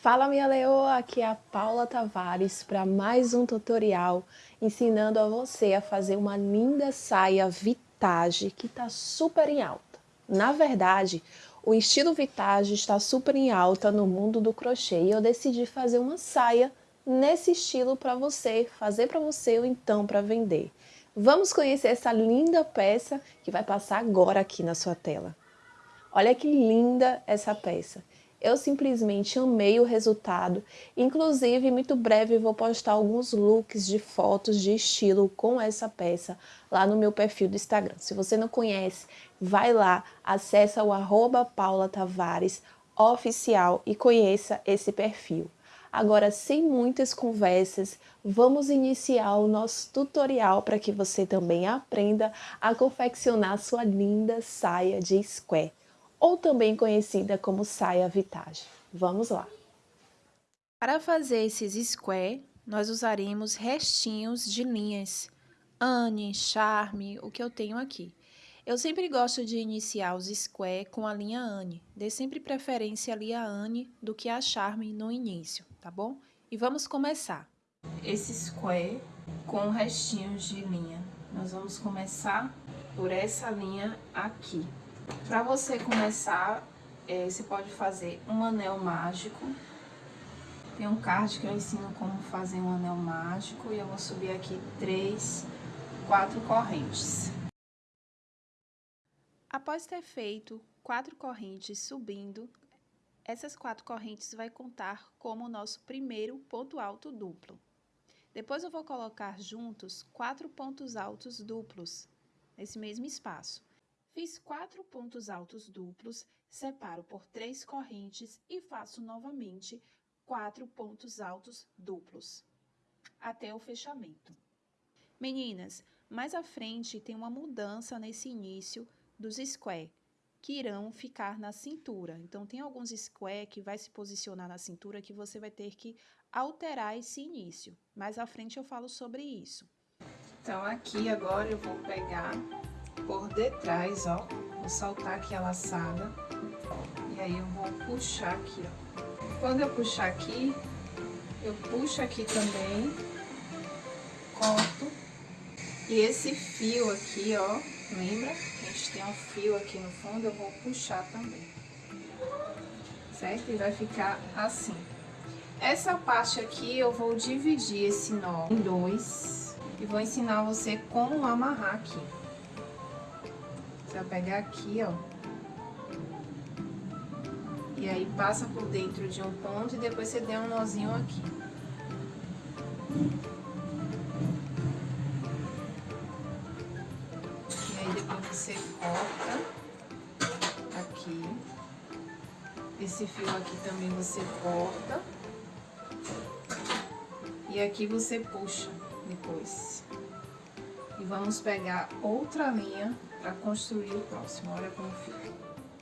Fala minha leoa, aqui é a Paula Tavares para mais um tutorial ensinando a você a fazer uma linda saia vintage que está super em alta. Na verdade, o estilo vintage está super em alta no mundo do crochê e eu decidi fazer uma saia nesse estilo para você, fazer para você ou então para vender. Vamos conhecer essa linda peça que vai passar agora aqui na sua tela. Olha que linda essa peça. Eu simplesmente amei o resultado, inclusive muito breve vou postar alguns looks de fotos de estilo com essa peça lá no meu perfil do Instagram. Se você não conhece, vai lá, acessa o arroba Paula e conheça esse perfil. Agora, sem muitas conversas, vamos iniciar o nosso tutorial para que você também aprenda a confeccionar sua linda saia de square ou também conhecida como saia vitage. Vamos lá! Para fazer esses square, nós usaremos restinhos de linhas Anne, Charme, o que eu tenho aqui. Eu sempre gosto de iniciar os square com a linha Anne, dê sempre preferência ali a Anne do que a Charme no início, tá bom? E vamos começar. Esse square com restinhos de linha. Nós vamos começar por essa linha aqui. Para você começar, é, você pode fazer um anel mágico. Tem um card que eu ensino como fazer um anel mágico e eu vou subir aqui três, quatro correntes. Após ter feito quatro correntes subindo, essas quatro correntes vai contar como o nosso primeiro ponto alto duplo. Depois eu vou colocar juntos quatro pontos altos duplos, nesse mesmo espaço. Fiz quatro pontos altos duplos, separo por três correntes e faço novamente quatro pontos altos duplos, até o fechamento. Meninas, mais à frente tem uma mudança nesse início dos square, que irão ficar na cintura. Então, tem alguns square que vai se posicionar na cintura que você vai ter que alterar esse início. Mais à frente eu falo sobre isso. Então, aqui agora eu vou pegar por detrás, ó. Vou soltar aqui a laçada. E aí eu vou puxar aqui, ó. Quando eu puxar aqui, eu puxo aqui também. Corto. E esse fio aqui, ó, lembra? A gente tem um fio aqui no fundo, eu vou puxar também. Certo? E vai ficar assim. Essa parte aqui eu vou dividir esse nó em dois. E vou ensinar você como amarrar aqui. Vai pegar aqui, ó. E aí passa por dentro de um ponto e depois você dá um nozinho aqui. E aí depois você corta aqui. Esse fio aqui também você corta. E aqui você puxa depois. E vamos pegar outra linha para construir o próximo. Olha como fica.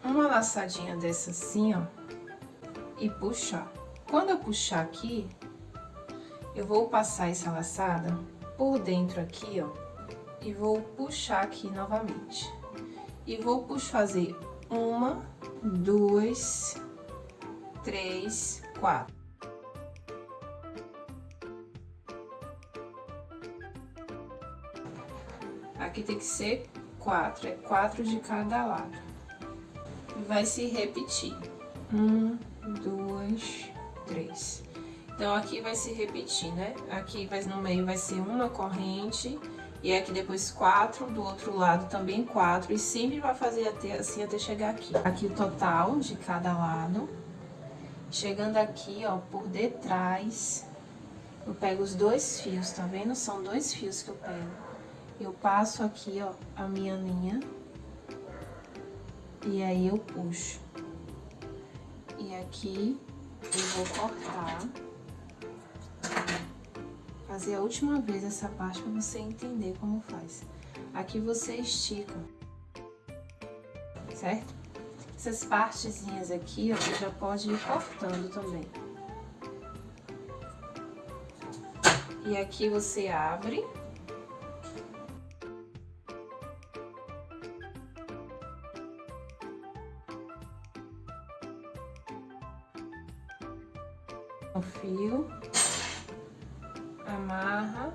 Uma laçadinha dessa assim, ó, e puxar. Quando eu puxar aqui, eu vou passar essa laçada por dentro aqui, ó, e vou puxar aqui novamente. E vou fazer uma, duas, três, quatro. Aqui tem que ser quatro, é quatro de cada lado. E vai se repetir. Um, dois, três. Então, aqui vai se repetir, né? Aqui vai, no meio vai ser uma corrente, e aqui depois quatro, do outro lado também quatro, e sempre vai fazer até, assim até chegar aqui. Aqui o total de cada lado. Chegando aqui, ó, por detrás, eu pego os dois fios, tá vendo? São dois fios que eu pego eu passo aqui, ó, a minha linha. E aí eu puxo. E aqui eu vou cortar. Fazer a última vez essa parte pra você entender como faz. Aqui você estica. Certo? Essas partezinhas aqui, ó, você já pode ir cortando também. E aqui você abre O fio, amarra.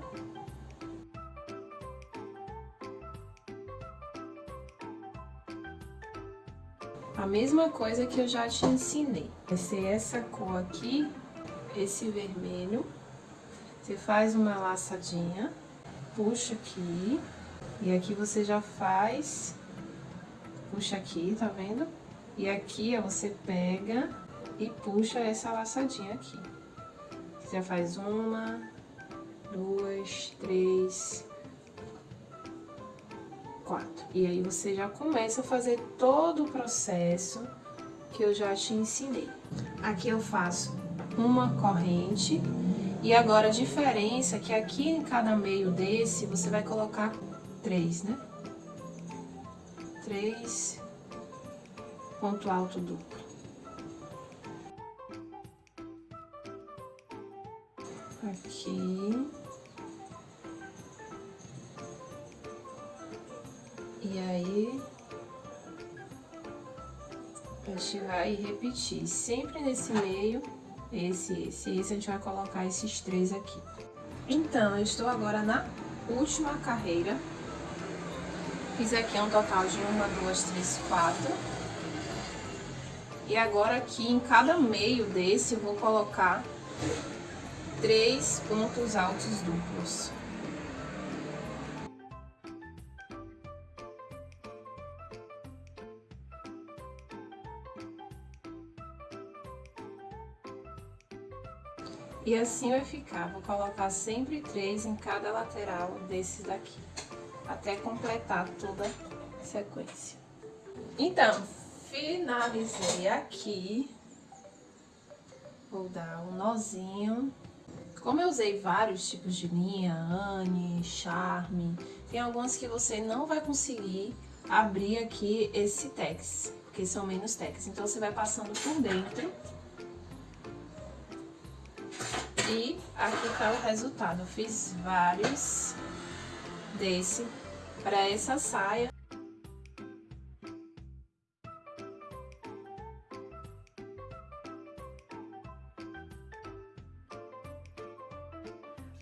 A mesma coisa que eu já te ensinei. Vai ser essa cor aqui, esse vermelho. Você faz uma laçadinha, puxa aqui, e aqui você já faz, puxa aqui, tá vendo? E aqui, ó, você pega e puxa essa laçadinha aqui. Já faz uma, duas, três, quatro. E aí você já começa a fazer todo o processo que eu já te ensinei. Aqui eu faço uma corrente e agora a diferença é que aqui em cada meio desse você vai colocar três, né? Três ponto alto duplo. Aqui. E aí, a gente vai repetir sempre nesse meio esse, esse, esse, a gente vai colocar esses três aqui. Então, eu estou agora na última carreira. Fiz aqui um total de uma, duas, três, quatro. E agora aqui em cada meio desse eu vou colocar três pontos altos duplos. E assim vai ficar, vou colocar sempre três em cada lateral desses daqui, até completar toda a sequência. Então, finalizei aqui, vou dar um nozinho. Como eu usei vários tipos de linha, Anne, Charme, tem algumas que você não vai conseguir abrir aqui esse tex, porque são menos tex. Então, você vai passando por dentro e aqui tá o resultado. Eu fiz vários desse para essa saia.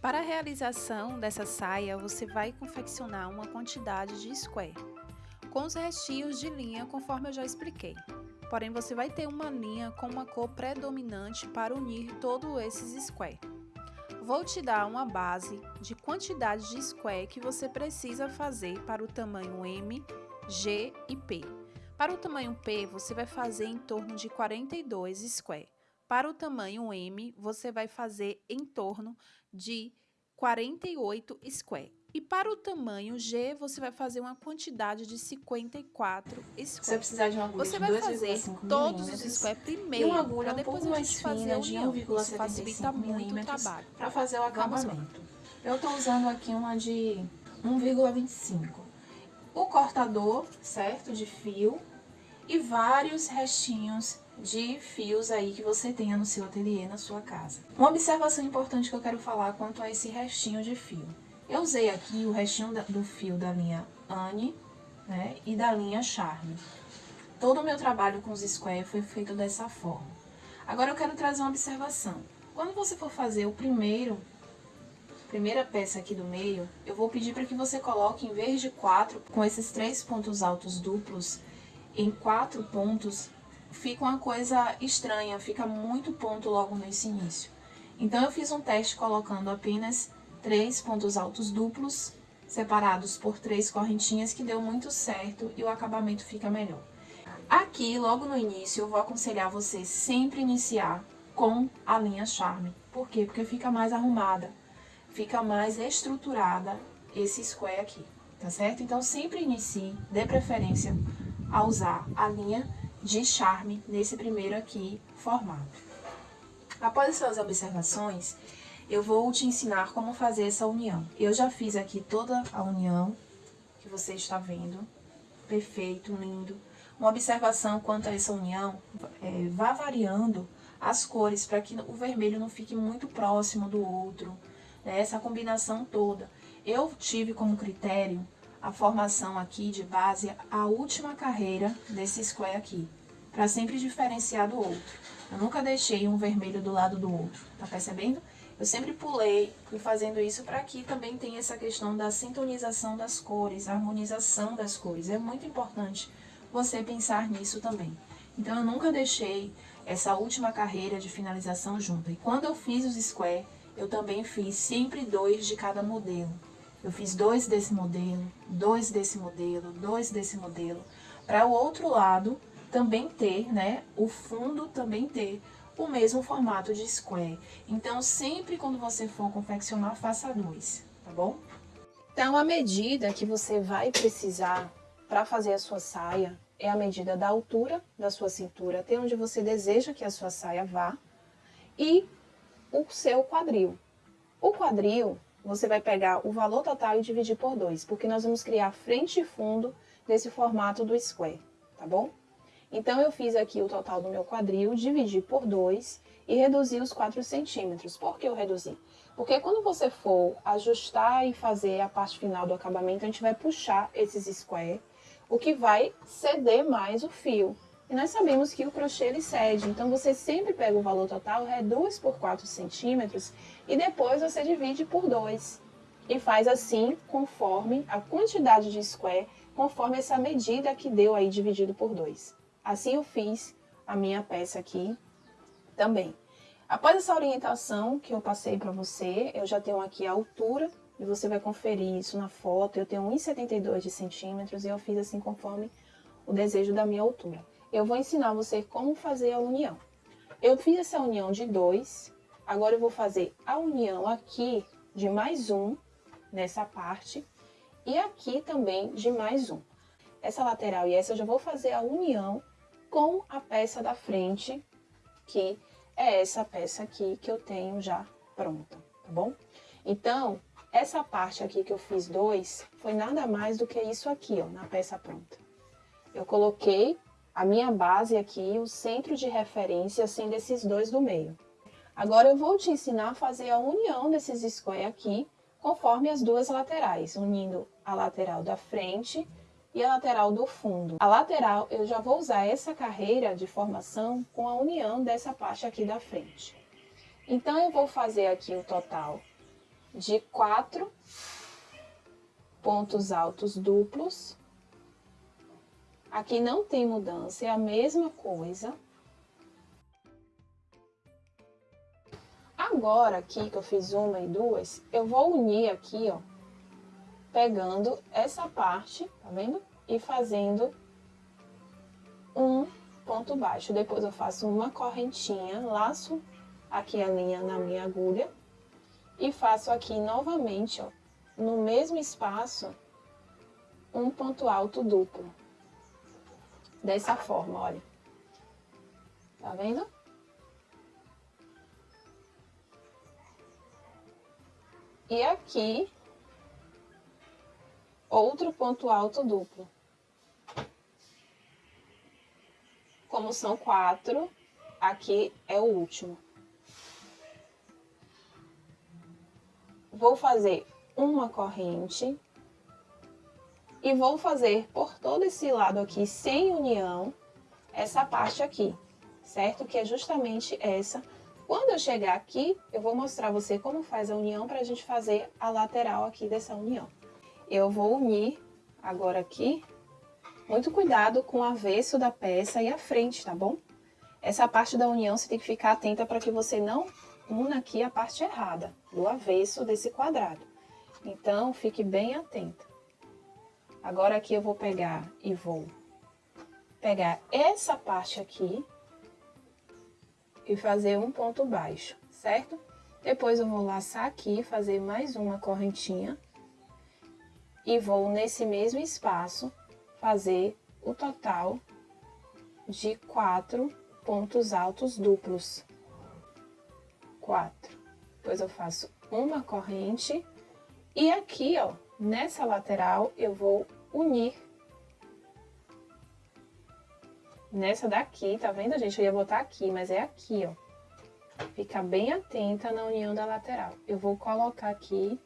Para a realização dessa saia, você vai confeccionar uma quantidade de square, com os restinhos de linha conforme eu já expliquei porém você vai ter uma linha com uma cor predominante para unir todos esses square. Vou te dar uma base de quantidade de square que você precisa fazer para o tamanho M, G e P. Para o tamanho P, você vai fazer em torno de 42 square. Para o tamanho M, você vai fazer em torno de 48 square. E para o tamanho G, você vai fazer uma quantidade de 54 square. Você precisar de uma agulha Você vai fazer todos os square primeiro, uma agulha um pouco mais fina de 1,75 milímetros para fazer o acabamento. Eu estou usando aqui uma de 1,25. O cortador, certo, de fio e vários restinhos de fios aí que você tenha no seu ateliê, na sua casa. Uma observação importante que eu quero falar quanto a esse restinho de fio. Eu usei aqui o restinho do fio da linha Anne né, e da linha Charme. Todo o meu trabalho com os square foi feito dessa forma. Agora eu quero trazer uma observação. Quando você for fazer o primeiro, primeira peça aqui do meio, eu vou pedir para que você coloque, em vez de quatro, com esses três pontos altos duplos, em quatro pontos, fica uma coisa estranha, fica muito ponto logo nesse início. Então, eu fiz um teste colocando apenas três pontos altos duplos, separados por três correntinhas, que deu muito certo e o acabamento fica melhor. Aqui, logo no início, eu vou aconselhar você sempre iniciar com a linha Charme. Por quê? Porque fica mais arrumada, fica mais estruturada esse square aqui, tá certo? Então, sempre inicie, dê preferência a usar a linha de Charme nesse primeiro aqui formato. Após essas observações, eu vou te ensinar como fazer essa união. Eu já fiz aqui toda a união que você está vendo. Perfeito, lindo. Uma observação quanto a essa união, é, vá variando as cores para que o vermelho não fique muito próximo do outro, né? essa combinação toda. Eu tive como critério a formação aqui de base, a última carreira desse square aqui. para sempre diferenciar do outro. Eu nunca deixei um vermelho do lado do outro, tá percebendo? Eu sempre pulei e fazendo isso para aqui também tem essa questão da sintonização das cores, harmonização das cores. É muito importante você pensar nisso também. Então eu nunca deixei essa última carreira de finalização junta. E quando eu fiz os square, eu também fiz sempre dois de cada modelo. Eu fiz dois desse modelo, dois desse modelo, dois desse modelo, para o outro lado também ter, né, o fundo também ter o mesmo formato de square. Então, sempre quando você for confeccionar, faça dois, tá bom? Então, a medida que você vai precisar para fazer a sua saia é a medida da altura da sua cintura, até onde você deseja que a sua saia vá, e o seu quadril. O quadril, você vai pegar o valor total e dividir por dois, porque nós vamos criar frente e fundo desse formato do square, tá bom? Então, eu fiz aqui o total do meu quadril, dividi por 2 e reduzi os 4 centímetros. Por que eu reduzi? Porque quando você for ajustar e fazer a parte final do acabamento, a gente vai puxar esses square, o que vai ceder mais o fio. E nós sabemos que o crochê ele cede, então você sempre pega o valor total, reduz por 4 centímetros e depois você divide por 2. E faz assim, conforme a quantidade de square, conforme essa medida que deu aí dividido por 2. Assim eu fiz a minha peça aqui também. Após essa orientação que eu passei para você, eu já tenho aqui a altura, e você vai conferir isso na foto. Eu tenho 1,72 de centímetros e eu fiz assim conforme o desejo da minha altura. Eu vou ensinar você como fazer a união. Eu fiz essa união de dois, agora eu vou fazer a união aqui de mais um, nessa parte, e aqui também de mais um. Essa lateral e essa eu já vou fazer a união com a peça da frente, que é essa peça aqui que eu tenho já pronta, tá bom? Então, essa parte aqui que eu fiz dois, foi nada mais do que isso aqui, ó, na peça pronta. Eu coloquei a minha base aqui, o centro de referência, sendo esses dois do meio. Agora eu vou te ensinar a fazer a união desses square aqui, conforme as duas laterais, unindo a lateral da frente e a lateral do fundo. A lateral, eu já vou usar essa carreira de formação com a união dessa parte aqui da frente. Então, eu vou fazer aqui o total de quatro pontos altos duplos. Aqui não tem mudança, é a mesma coisa. Agora, aqui que eu fiz uma e duas, eu vou unir aqui, ó, pegando essa parte, tá vendo? E fazendo um ponto baixo. Depois eu faço uma correntinha, laço aqui a linha na minha agulha e faço aqui novamente, ó, no mesmo espaço, um ponto alto duplo. Dessa forma, olha. Tá vendo? E aqui outro ponto alto duplo. Como são quatro, aqui é o último. Vou fazer uma corrente e vou fazer por todo esse lado aqui, sem união, essa parte aqui, certo? Que é justamente essa. Quando eu chegar aqui, eu vou mostrar você como faz a união para a gente fazer a lateral aqui dessa união eu vou unir agora aqui, muito cuidado com o avesso da peça e a frente, tá bom? Essa parte da união você tem que ficar atenta para que você não una aqui a parte errada, do avesso desse quadrado. Então, fique bem atenta. Agora aqui eu vou pegar e vou pegar essa parte aqui e fazer um ponto baixo, certo? Depois eu vou laçar aqui, fazer mais uma correntinha e vou nesse mesmo espaço fazer o total de quatro pontos altos duplos. Quatro. Depois eu faço uma corrente e aqui, ó, nessa lateral eu vou unir nessa daqui, tá vendo, gente? Eu ia botar aqui, mas é aqui, ó. Fica bem atenta na união da lateral. Eu vou colocar aqui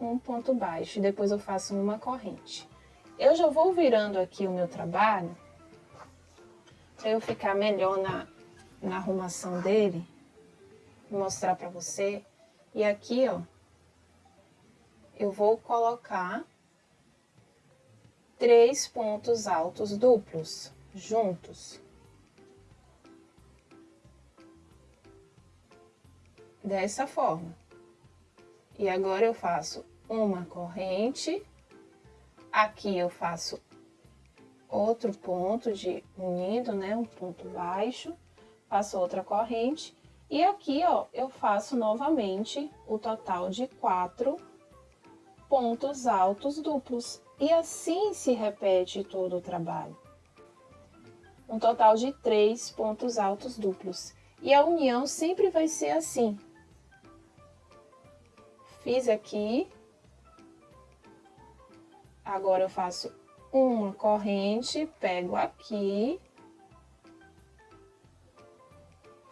um ponto baixo e depois eu faço uma corrente. Eu já vou virando aqui o meu trabalho para eu ficar melhor na, na arrumação dele, mostrar para você. E aqui, ó, eu vou colocar três pontos altos duplos juntos. Dessa forma. E agora eu faço uma corrente, aqui eu faço outro ponto de unindo, né, um ponto baixo, faço outra corrente, e aqui, ó, eu faço novamente o total de quatro pontos altos duplos. E assim se repete todo o trabalho. Um total de três pontos altos duplos. E a união sempre vai ser assim. Fiz aqui. Agora eu faço uma corrente, pego aqui.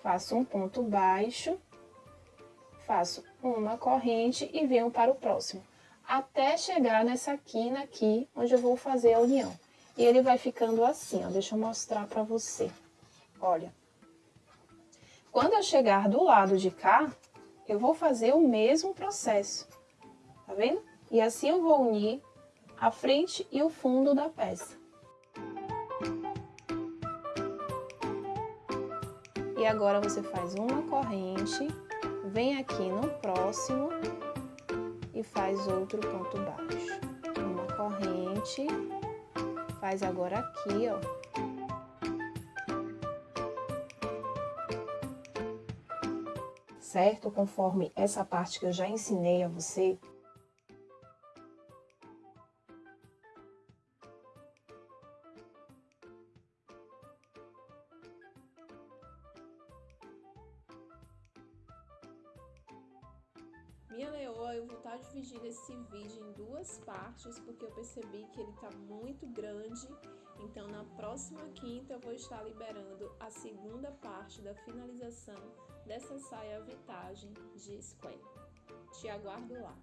Faço um ponto baixo. Faço uma corrente e venho para o próximo até chegar nessa quina aqui, onde eu vou fazer a união. E ele vai ficando assim, ó, deixa eu mostrar para você. Olha, quando eu chegar do lado de cá, eu vou fazer o mesmo processo, tá vendo? E assim eu vou unir a frente e o fundo da peça. E agora você faz uma corrente, vem aqui no próximo e faz outro ponto baixo. Uma corrente, faz agora aqui, ó. Certo? Conforme essa parte que eu já ensinei a você, Minha leoa, eu vou estar dividindo esse vídeo em duas partes, porque eu percebi que ele está muito grande. Então, na próxima quinta, eu vou estar liberando a segunda parte da finalização dessa saia vitagem de square. Te aguardo lá!